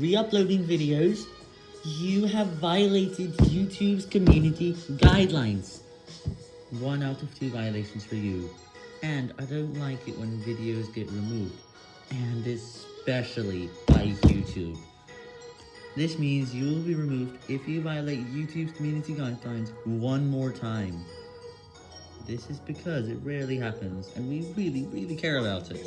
re-uploading videos, you have violated YouTube's community guidelines. One out of two violations for you. And I don't like it when videos get removed, and especially by YouTube. This means you will be removed if you violate YouTube's community guidelines one more time. This is because it rarely happens, and we really, really care about it.